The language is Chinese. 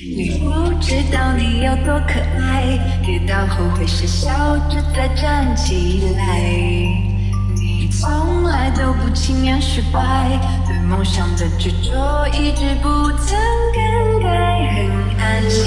你不知道你有多可爱，跌倒后会傻笑着再站起来。你从来都不轻言失败，对梦想的执着一直不曾更改，很安心。